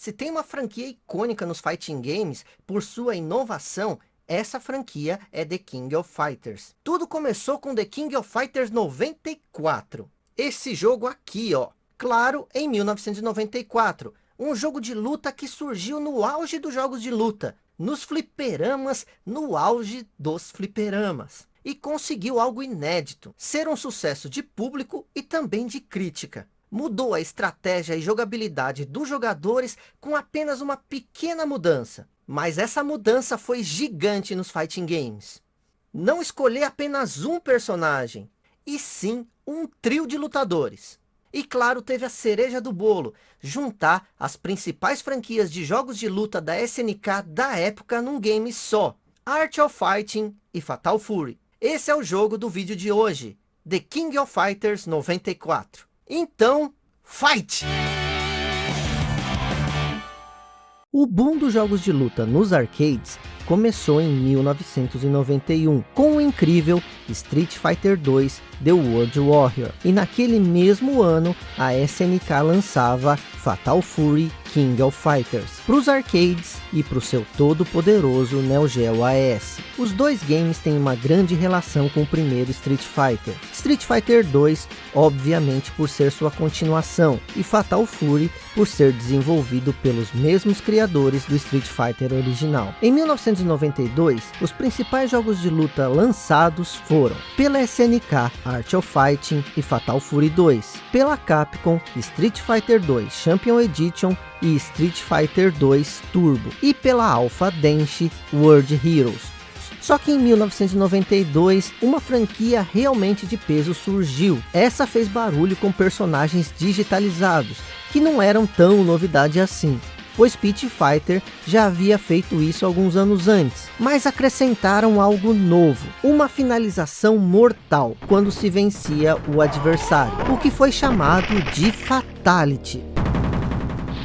Se tem uma franquia icônica nos fighting games por sua inovação, essa franquia é The King of Fighters. Tudo começou com The King of Fighters 94. Esse jogo aqui, ó. Claro, em 1994. Um jogo de luta que surgiu no auge dos jogos de luta. Nos fliperamas, no auge dos fliperamas. E conseguiu algo inédito. Ser um sucesso de público e também de crítica mudou a estratégia e jogabilidade dos jogadores com apenas uma pequena mudança. Mas essa mudança foi gigante nos fighting games. Não escolher apenas um personagem, e sim um trio de lutadores. E claro, teve a cereja do bolo, juntar as principais franquias de jogos de luta da SNK da época num game só. Art of Fighting e Fatal Fury. Esse é o jogo do vídeo de hoje, The King of Fighters 94. Então, fight! O boom dos jogos de luta nos arcades começou em 1991 com o incrível Street Fighter 2 The World Warrior. E naquele mesmo ano a SNK lançava Fatal Fury King of Fighters para os arcades e para o seu todo poderoso Neo Geo AES. Os dois games têm uma grande relação com o primeiro Street Fighter. Street Fighter 2, obviamente por ser sua continuação, e Fatal Fury por ser desenvolvido pelos mesmos criadores do Street Fighter original. Em 1992, os principais jogos de luta lançados foram pela SNK Art of Fighting e Fatal Fury 2, pela Capcom Street Fighter 2 Champion Edition e Street Fighter 2 Turbo, e pela Alpha Denshi World Heroes. Só que em 1992, uma franquia realmente de peso surgiu. Essa fez barulho com personagens digitalizados, que não eram tão novidade assim pois Pit Fighter já havia feito isso alguns anos antes, mas acrescentaram algo novo, uma finalização mortal, quando se vencia o adversário, o que foi chamado de Fatality.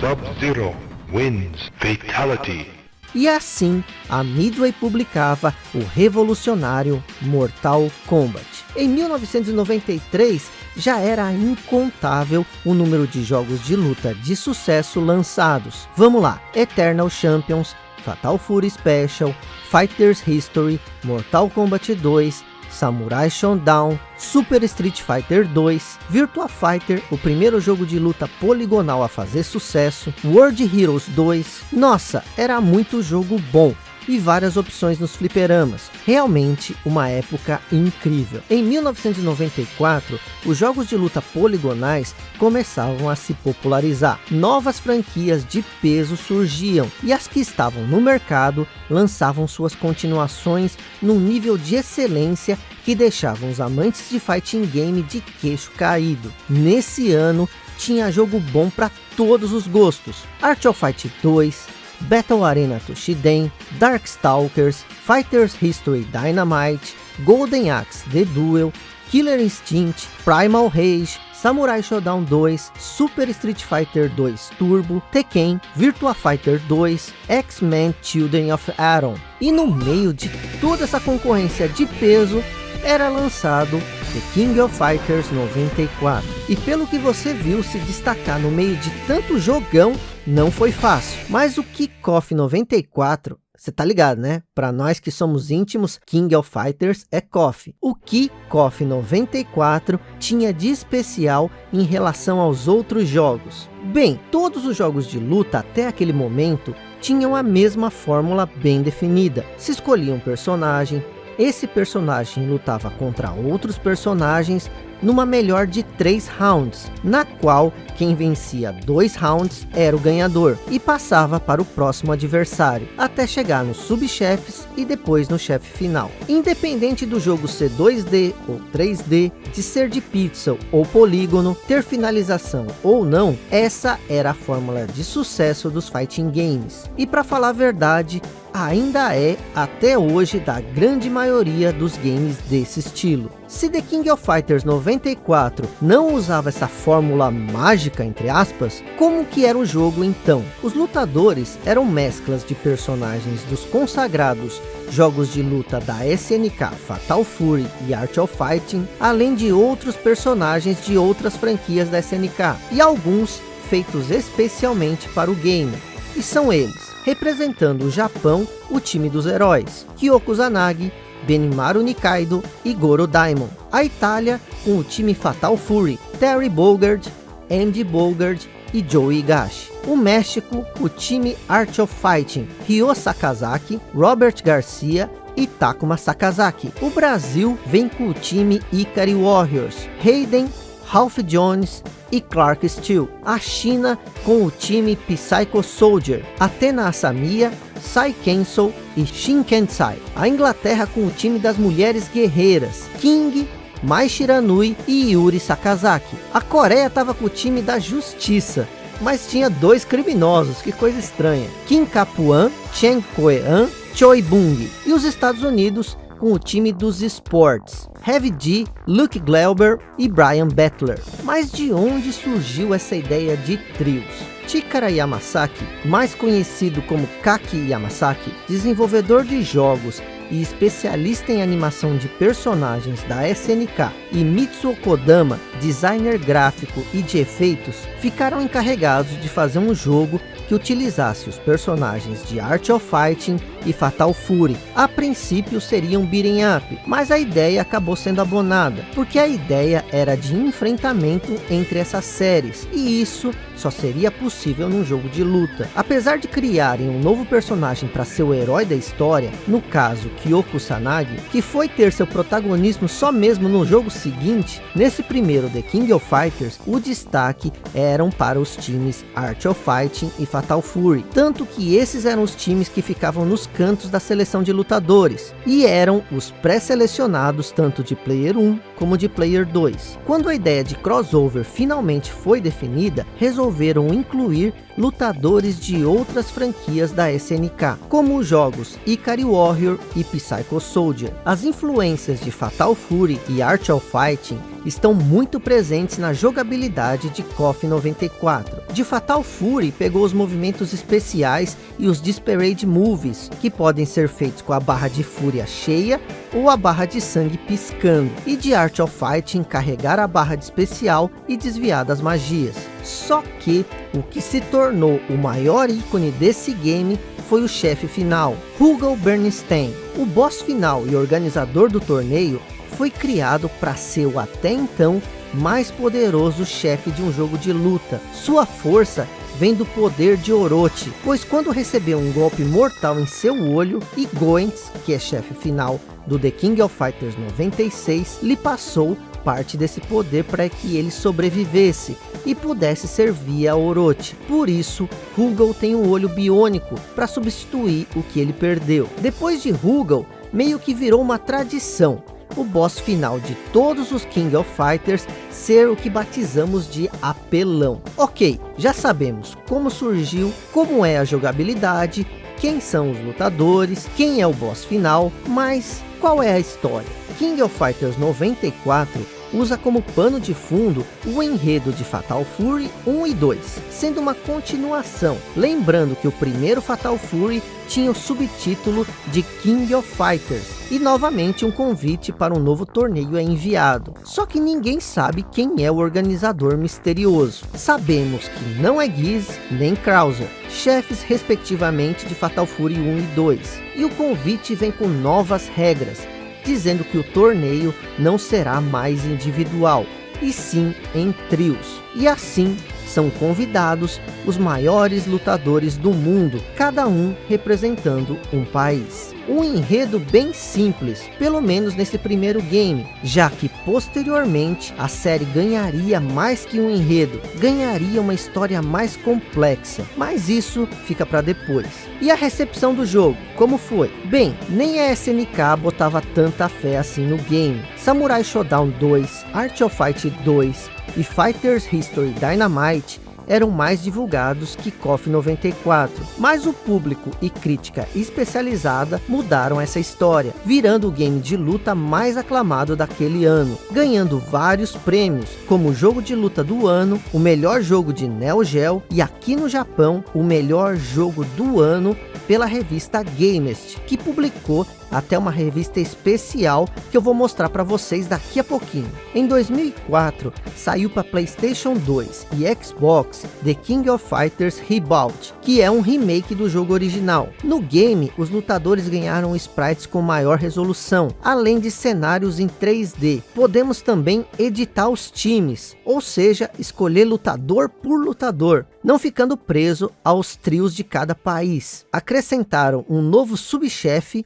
Sub-Zero wins Fatality. E assim, a Midway publicava o revolucionário Mortal Kombat. Em 1993, já era incontável o número de jogos de luta de sucesso lançados. Vamos lá, Eternal Champions, Fatal Fury Special, Fighters History, Mortal Kombat 2, Samurai Showdown, Super Street Fighter 2, Virtua Fighter, o primeiro jogo de luta poligonal a fazer sucesso, World Heroes 2, nossa, era muito jogo bom e várias opções nos fliperamas. Realmente uma época incrível. Em 1994, os jogos de luta poligonais começavam a se popularizar. Novas franquias de peso surgiam e as que estavam no mercado lançavam suas continuações num nível de excelência que deixavam os amantes de fighting game de queixo caído. Nesse ano, tinha jogo bom para todos os gostos. Art of Fight 2, Battle Arena Toshiden, Darkstalkers, Fighters History Dynamite, Golden Axe The Duel, Killer Instinct, Primal Rage, Samurai Shodown 2, Super Street Fighter 2 Turbo, Tekken, Virtua Fighter 2, X-Men Children of Atom. E no meio de toda essa concorrência de peso, era lançado The King of Fighters 94. E pelo que você viu se destacar no meio de tanto jogão, não foi fácil. Mas o Kickoff 94 você tá ligado, né? Para nós que somos íntimos, King of Fighters é KOF. O que KOF 94 tinha de especial em relação aos outros jogos? Bem, todos os jogos de luta até aquele momento tinham a mesma fórmula bem definida. Se escolhia um personagem, esse personagem lutava contra outros personagens numa melhor de 3 rounds, na qual quem vencia dois rounds era o ganhador e passava para o próximo adversário, até chegar nos subchefes e depois no chefe final. Independente do jogo ser 2D ou 3D, de ser de pixel ou polígono, ter finalização ou não, essa era a fórmula de sucesso dos fighting games. E para falar a verdade, ainda é até hoje da grande maioria dos games desse estilo. Se The King of Fighters 94 não usava essa fórmula mágica, entre aspas, como que era o jogo então? Os lutadores eram mesclas de personagens dos consagrados jogos de luta da SNK, Fatal Fury e Art of Fighting, além de outros personagens de outras franquias da SNK, e alguns feitos especialmente para o game. E são eles, representando o Japão, o time dos heróis, Kyoko Zanagi, Benimaru Nikaido e Goro Daimon. A Itália, com o time Fatal Fury, Terry Bogard, Andy Bogard e Joe Higashi. O México, o time Art of Fighting, Ryo Sakazaki, Robert Garcia e Takuma Sakazaki. O Brasil vem com o time Ikari Warriors, Hayden, Ralph Jones e Clark Steele. A China com o time Psycho Soldier, Athena Asamiya, Sai Kensou e Shin Kensai. A Inglaterra com o time das mulheres guerreiras, King, Mai Shiranui e Yuri Sakazaki. A Coreia estava com o time da Justiça, mas tinha dois criminosos, que coisa estranha. Kim Kapuan, Chen Koean, Choi Bung. E os Estados Unidos com o time dos esportes. Heavy D, Luke Glauber e Brian Bettler. Mas de onde surgiu essa ideia de trios? Chikara Yamasaki, mais conhecido como Kaki Yamasaki, desenvolvedor de jogos e especialista em animação de personagens da SNK, e Mitsuo Kodama, designer gráfico e de efeitos, ficaram encarregados de fazer um jogo que utilizasse os personagens de Art of Fighting e Fatal Fury. A princípio seria um beating up, mas a ideia acabou sendo abonada, porque a ideia era de enfrentamento entre essas séries, e isso só seria possível num jogo de luta. Apesar de criarem um novo personagem para ser o herói da história, no caso Kyoko Sanagi, que foi ter seu protagonismo só mesmo no jogo seguinte, nesse primeiro The King of Fighters, o destaque eram para os times Art of Fighting e Fatal Fury, tanto que esses eram os times que ficavam nos cantos da seleção de lutadores, e eram os pré-selecionados tanto de Player 1 como de Player 2. Quando a ideia de crossover finalmente foi definida, resolveram incluir lutadores de outras franquias da SNK, como os jogos Ikari Warrior e Psycho Soldier. As influências de Fatal Fury e Art of Fighting estão muito presentes na jogabilidade de KOF 94. De Fatal Fury pegou os movimentos especiais e os Disparade Moves, que podem ser feitos com a barra de fúria cheia ou a barra de sangue piscando. E de Art of Fighting carregar a barra de especial e desviar das magias. Só que o que se tornou o maior ícone desse game foi o chefe final, Hugo Bernstein. O boss final e organizador do torneio foi criado para ser o até então mais poderoso chefe de um jogo de luta. Sua força vem do poder de Orochi, pois quando recebeu um golpe mortal em seu olho, e Goentz, que é chefe final do The King of Fighters 96, lhe passou parte desse poder para que ele sobrevivesse e pudesse servir a Orochi. Por isso, Rugal tem um olho biônico para substituir o que ele perdeu. Depois de Rugal, meio que virou uma tradição o boss final de todos os King of Fighters ser o que batizamos de apelão. Ok, já sabemos como surgiu, como é a jogabilidade, quem são os lutadores, quem é o boss final, mas qual é a história? King of Fighters 94 usa como pano de fundo o enredo de Fatal Fury 1 e 2, sendo uma continuação. Lembrando que o primeiro Fatal Fury tinha o subtítulo de King of Fighters, e novamente um convite para um novo torneio é enviado. Só que ninguém sabe quem é o organizador misterioso. Sabemos que não é Giz nem Krauser, chefes respectivamente de Fatal Fury 1 e 2. E o convite vem com novas regras, dizendo que o torneio não será mais individual, e sim em trios. E assim são convidados os maiores lutadores do mundo, cada um representando um país. Um enredo bem simples, pelo menos nesse primeiro game, já que posteriormente a série ganharia mais que um enredo, ganharia uma história mais complexa, mas isso fica para depois. E a recepção do jogo, como foi? Bem, nem a SNK botava tanta fé assim no game. Samurai Shodown 2, Art of Fight 2 e Fighters History Dynamite eram mais divulgados que KOF 94, mas o público e crítica especializada mudaram essa história, virando o game de luta mais aclamado daquele ano, ganhando vários prêmios, como o jogo de luta do ano, o melhor jogo de Neo Geo e aqui no Japão, o melhor jogo do ano pela revista Gamest, que publicou até uma revista especial que eu vou mostrar para vocês daqui a pouquinho. Em 2004, saiu para Playstation 2 e Xbox The King of Fighters Reboot, que é um remake do jogo original. No game, os lutadores ganharam sprites com maior resolução, além de cenários em 3D. Podemos também editar os times, ou seja, escolher lutador por lutador, não ficando preso aos trios de cada país. Acrescentaram um novo subchefe,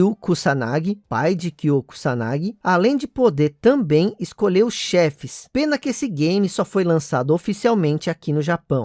Saishio Kusanagi, pai de Kyo Kusanagi, além de poder também escolher os chefes. Pena que esse game só foi lançado oficialmente aqui no Japão.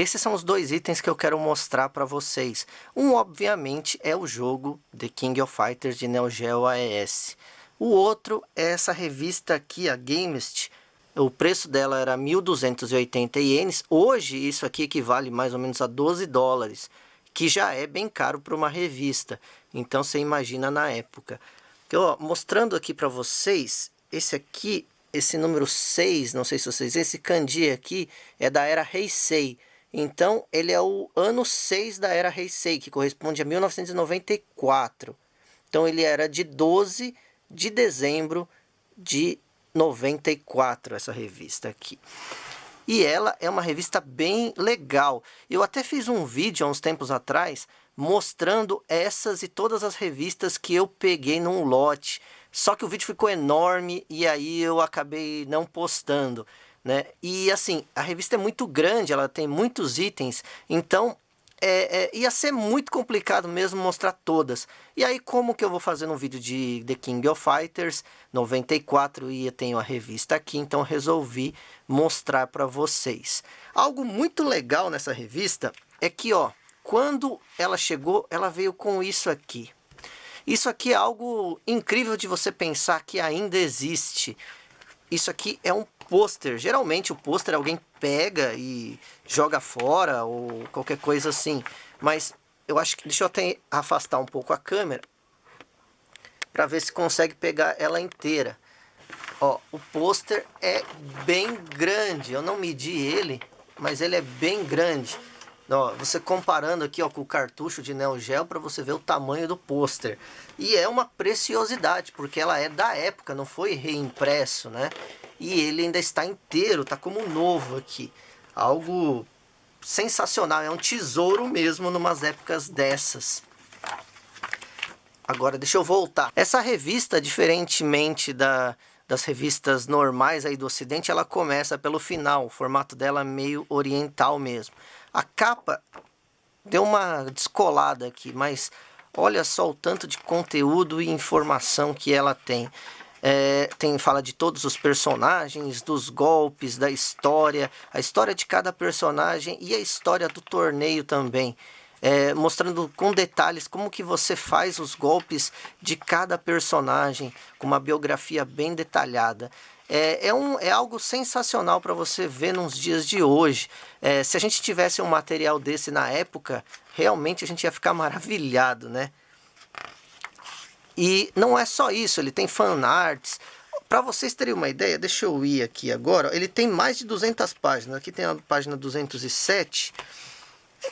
Esses são os dois itens que eu quero mostrar para vocês. Um, obviamente, é o jogo The King of Fighters de Neo Geo AES. O outro é essa revista aqui, a Gamest. O preço dela era 1.280 ienes. Hoje, isso aqui equivale mais ou menos a 12 dólares, que já é bem caro para uma revista. Então, você imagina na época. Ó, mostrando aqui para vocês, esse aqui, esse número 6, não sei se vocês... Esse kanji aqui é da era Heisei. Então, ele é o ano 6 da era Heisei, que corresponde a 1994. Então, ele era de 12 de dezembro de 94, essa revista aqui. E ela é uma revista bem legal. Eu até fiz um vídeo há uns tempos atrás mostrando essas e todas as revistas que eu peguei num lote. Só que o vídeo ficou enorme e aí eu acabei não postando né? E assim, a revista é muito grande, ela tem muitos itens, então é, é, ia ser muito complicado mesmo mostrar todas. E aí, como que eu vou fazer um vídeo de The King of Fighters 94 e eu tenho a revista aqui, então resolvi mostrar para vocês. Algo muito legal nessa revista é que, ó, quando ela chegou, ela veio com isso aqui. Isso aqui é algo incrível de você pensar que ainda existe. Isso aqui é um pôster. Geralmente o pôster alguém pega e joga fora ou qualquer coisa assim. Mas eu acho que... Deixa eu até afastar um pouco a câmera. Para ver se consegue pegar ela inteira. Ó, o pôster é bem grande. Eu não medi ele, mas ele é bem grande. Ó, você comparando aqui ó, com o cartucho de Neo Geo para você ver o tamanho do pôster. E é uma preciosidade, porque ela é da época, não foi reimpresso, né? E ele ainda está inteiro, tá como novo aqui. Algo sensacional, é um tesouro mesmo numas épocas dessas. Agora deixa eu voltar. Essa revista, diferentemente da, das revistas normais aí do ocidente, ela começa pelo final, o formato dela é meio oriental mesmo. A capa deu uma descolada aqui, mas olha só o tanto de conteúdo e informação que ela tem. É, tem fala de todos os personagens, dos golpes, da história, a história de cada personagem e a história do torneio também. É, mostrando com detalhes como que você faz os golpes de cada personagem, com uma biografia bem detalhada. É, é, um, é algo sensacional para você ver nos dias de hoje. É, se a gente tivesse um material desse na época, realmente a gente ia ficar maravilhado, né? E não é só isso, ele tem fanarts. Para vocês terem uma ideia, deixa eu ir aqui agora. Ele tem mais de 200 páginas. Aqui tem a página 207.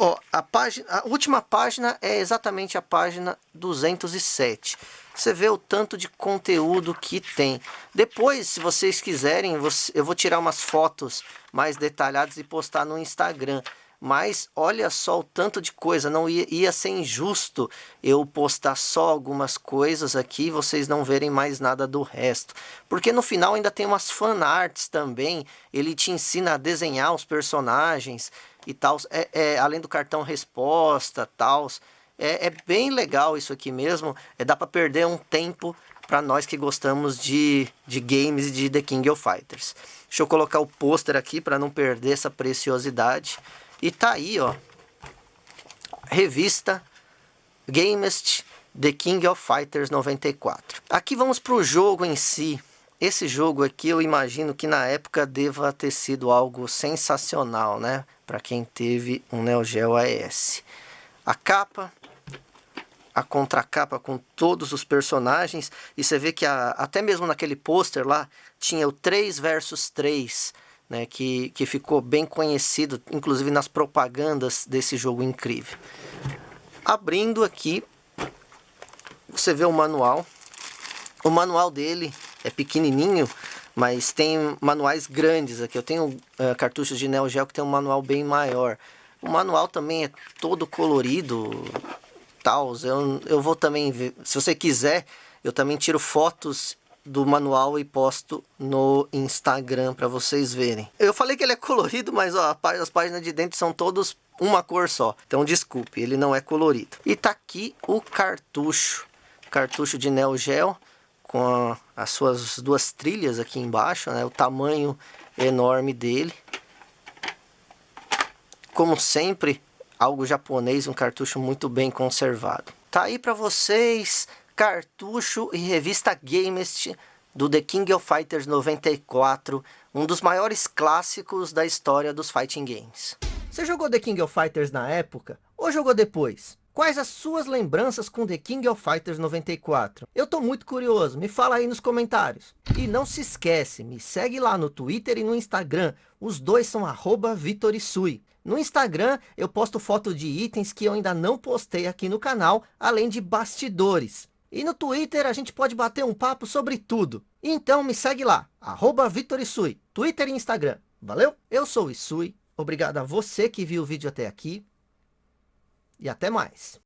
Ó, a, página, a última página é exatamente a página 207. Você vê o tanto de conteúdo que tem. Depois, se vocês quiserem, eu vou tirar umas fotos mais detalhadas e postar no Instagram. Mas olha só o tanto de coisa, não ia, ia ser injusto eu postar só algumas coisas aqui e vocês não verem mais nada do resto. Porque no final ainda tem umas fanarts também, ele te ensina a desenhar os personagens e tal, é, é, além do cartão resposta, tal. É, é, bem legal isso aqui mesmo, é, dá para perder um tempo para nós que gostamos de, de games e de The King of Fighters. Deixa eu colocar o pôster aqui para não perder essa preciosidade. E tá aí, ó. Revista Gamest The King of Fighters 94. Aqui vamos para o jogo em si. Esse jogo aqui eu imagino que na época deva ter sido algo sensacional, né? Para quem teve um Neo Geo AES. A capa, a contracapa com todos os personagens. E você vê que a, até mesmo naquele pôster lá, tinha o 3 versus 3, né, que, que ficou bem conhecido, inclusive nas propagandas desse jogo incrível. Abrindo aqui, você vê o manual. O manual dele é pequenininho, mas tem manuais grandes aqui. Eu tenho uh, cartuchos de Neo Geo que tem um manual bem maior. O manual também é todo colorido, tal. Eu, eu vou também ver, se você quiser, eu também tiro fotos do manual e posto no Instagram para vocês verem. Eu falei que ele é colorido, mas ó, as páginas de dentro são todos uma cor só. Então desculpe, ele não é colorido. E tá aqui o cartucho. Cartucho de Neo Geo com a, as suas duas trilhas aqui embaixo, né? O tamanho enorme dele. Como sempre, algo japonês, um cartucho muito bem conservado. Tá aí para vocês cartucho e revista Gamest do The King of Fighters 94, um dos maiores clássicos da história dos fighting games. Você jogou The King of Fighters na época ou jogou depois? Quais as suas lembranças com The King of Fighters 94? Eu tô muito curioso, me fala aí nos comentários. E não se esquece, me segue lá no Twitter e no Instagram, os dois são Vitorisui. No Instagram eu posto foto de itens que eu ainda não postei aqui no canal, além de bastidores. E no Twitter a gente pode bater um papo sobre tudo. Então me segue lá, arroba Twitter e Instagram. Valeu? Eu sou o Isui, obrigado a você que viu o vídeo até aqui. E até mais.